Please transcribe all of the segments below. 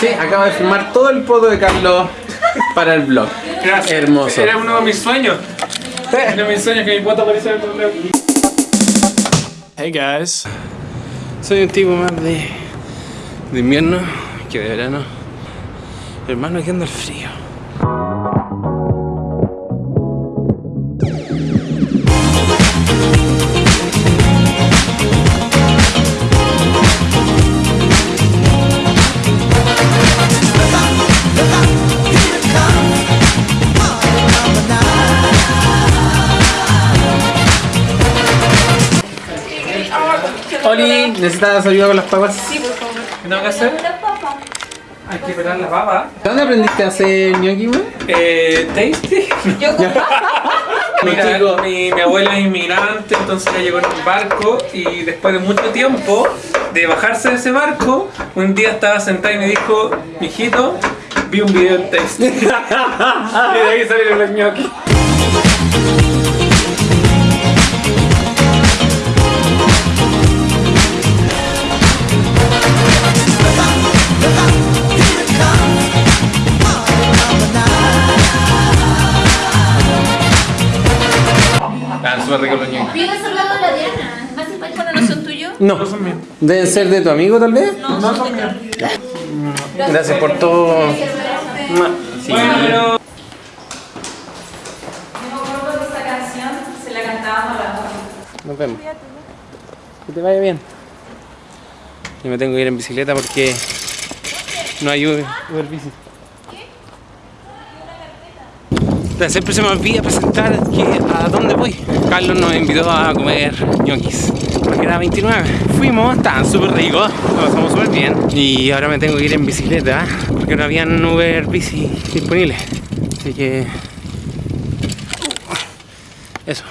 Sí, acabo de filmar todo el poto de Carlos para el blog. Gracias. Hermoso. Era uno de mis sueños. Era uno de mis sueños que mi foto apareciera en tu blog. Hey guys. Soy un tipo más de, de invierno que de verano. Hermano, aquí anda el frío. ¿Necesitas ayuda con las papas? ¿Qué tengo que hacer? Hay que pelar la papa. ¿Dónde aprendiste a hacer ñoqui, weón? Eh, tasty. Mira, chicos. mi, mi abuela es inmigrante, entonces ella llegó en un barco y después de mucho tiempo de bajarse de ese barco, un día estaba sentada y me dijo, mijito, vi un video en Tasty. y de ahí salieron los ñoquis. Súper ricos los ñoquis. Pide saludado a la Diana. Más simpático no son tuyos. No, deben ser de tu amigo tal vez. No, son de Carlos. Gracias por todo. Sí. Bueno, pero... esta canción se la cantábamos a la Nos vemos. Que te vaya bien. Yo me tengo que ir en bicicleta porque no hay Uber, Uber Bici. Pero siempre se me olvida presentar que a dónde voy. Carlos nos invitó a comer ñoquis. Porque era 29. Fuimos, estaban súper ricos, lo pasamos súper bien. Y ahora me tengo que ir en bicicleta porque no habían Uber Bici disponibles. Así que... Eso.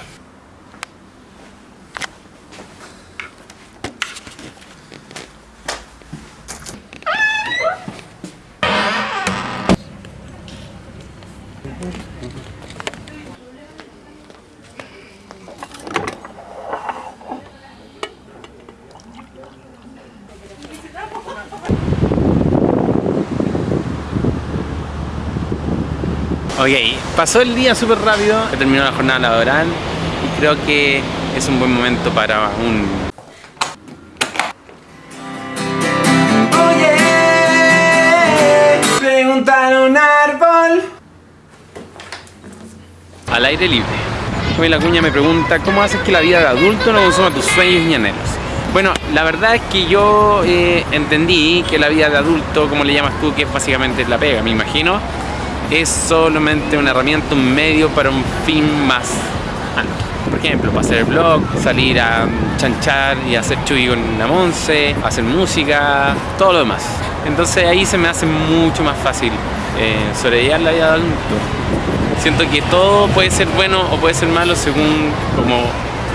Ok, pasó el día súper rápido, terminó la jornada laboral y creo que es un buen momento para un... Oye, preguntar un árbol. Al aire libre. Hoy cuña me pregunta, ¿cómo haces que la vida de adulto no consuma tus sueños y anhelos? Bueno, la verdad es que yo eh, entendí que la vida de adulto, como le llamas tú, que es básicamente la pega, me imagino, es solamente una herramienta, un medio para un fin más alto. Por ejemplo, para hacer el blog, salir a chanchar y hacer chugui con la Monse, hacer música, todo lo demás. Entonces ahí se me hace mucho más fácil eh, sobrellevar la vida de adulto. Siento que todo puede ser bueno o puede ser malo según como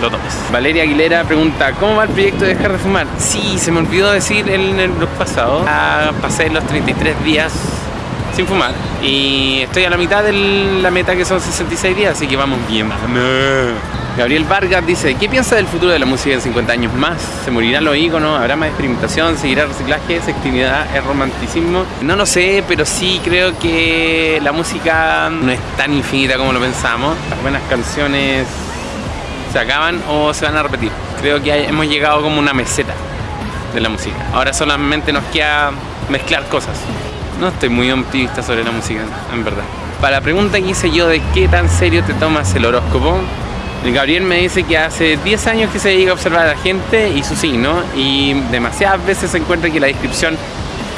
lo tomes. Valeria Aguilera pregunta, ¿cómo va el proyecto de dejar de fumar? Sí, se me olvidó decir en el blog pasado, ah, pasé los 33 días sin fumar y estoy a la mitad de la meta que son 66 días, así que vamos bien. Gabriel Vargas dice, ¿qué piensa del futuro de la música en 50 años más? ¿Se morirán los íconos? ¿Habrá más experimentación? ¿Seguirá reciclaje? ¿Sexualidad? ¿Es romanticismo? No lo sé, pero sí creo que la música no es tan infinita como lo pensamos. Las buenas canciones se acaban o se van a repetir. Creo que hemos llegado como una meseta de la música. Ahora solamente nos queda mezclar cosas. No estoy muy optimista sobre la música, en verdad. Para la pregunta que hice yo de qué tan serio te tomas el horóscopo, el Gabriel me dice que hace 10 años que se dedica a observar a la gente y su signo y demasiadas veces se encuentra que la descripción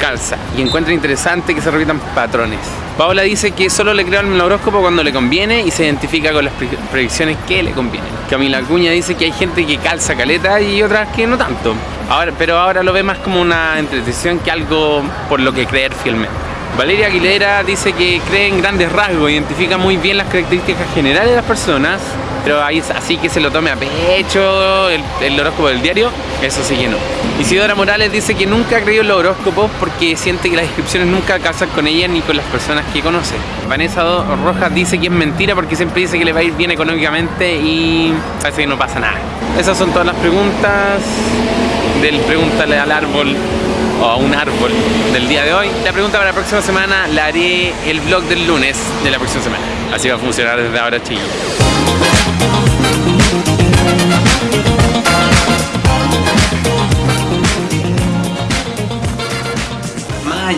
calza y encuentra interesante que se repitan patrones. Paola dice que solo le creo al horóscopo cuando le conviene y se identifica con las pre- predicciones que le convienen. Camila Acuña dice que hay gente que calza caleta y otras que no tanto. Ahora, pero ahora lo ve más como una entretención que algo por lo que creer fielmente. Valeria Aguilera dice que cree en grandes rasgos, identifica muy bien las características generales de las personas, pero ahí, así que se lo tome a pecho el, horóscopo del diario, eso sí que no. Isidora Morales dice que nunca ha creído en los horóscopos porque siente que las descripciones nunca casan con ella ni con las personas que conoce. Vanessa Rojas dice que es mentira porque siempre dice que le va a ir bien económicamente y parece que no pasa nada. Esas son todas las preguntas del Pregúntale al Árbol o a un árbol del día de hoy. La pregunta para la próxima semana la haré el vlog del lunes de la próxima semana. Así va a funcionar desde ahora, chicos.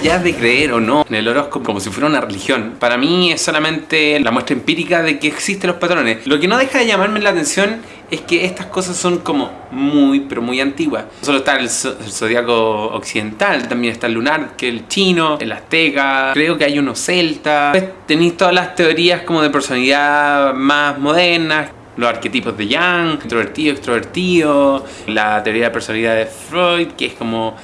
Allá de creer o no en el horóscopo como si fuera una religión, para mí es solamente la muestra empírica de que existen los patrones. Lo que no deja de llamarme la atención es que estas cosas son como muy, pero muy antiguas. No solo está el, el zodiaco occidental, también está el lunar, que el chino, el azteca, creo que hay uno celta. Después Tenéis todas las teorías como de personalidad más modernas, los arquetipos de Jung, introvertido, extrovertido, la teoría de personalidad de Freud, que es como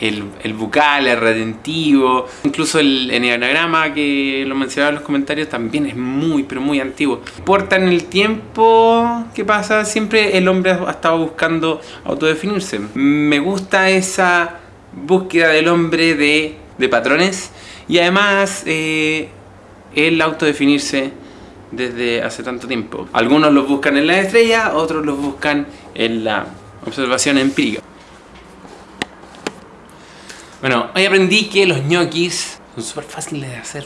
el, el bucal, el retentivo, incluso el enneagrama que lo mencionaba en los comentarios también es muy, pero muy antiguo. Importa en el tiempo que pasa, siempre el hombre ha estado buscando autodefinirse. Me gusta esa búsqueda del hombre de, de patrones y además eh, el autodefinirse desde hace tanto tiempo. Algunos los buscan en la estrella, otros los buscan en la observación empírica. Bueno, hoy aprendí que los ñoquis son súper fáciles de hacer.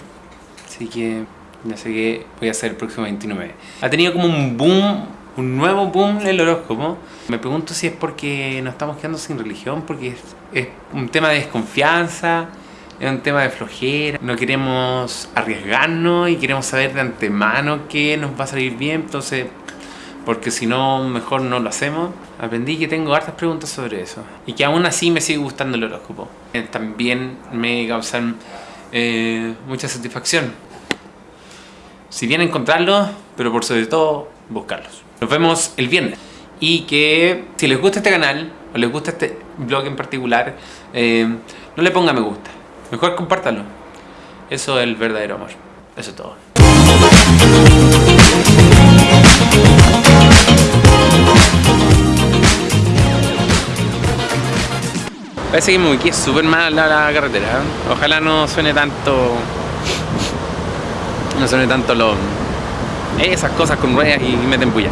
Así que ya sé que voy a hacer el próximo 29. Ha tenido como un boom, un nuevo boom el horóscopo. Me pregunto si es porque nos estamos quedando sin religión, porque es, es un tema de desconfianza, es un tema de flojera. No queremos arriesgarnos y queremos saber de antemano que nos va a salir bien. Entonces, porque si no, mejor no lo hacemos. Aprendí que tengo hartas preguntas sobre eso. Y que aún así me sigue gustando el horóscopo. Eh, También me causan eh, mucha satisfacción. Si bien encontrarlos, pero por sobre todo buscarlos. Nos vemos el viernes. Y que si les gusta este canal, o les gusta este blog en particular, eh, no le ponga me gusta. Mejor compártalo. Eso es el verdadero amor. Eso es todo. Parece que me ubiqué súper mal la, la carretera. ¿eh? Ojalá no suene tanto. No suene tanto lo. Esas cosas con ruedas y meten bulla.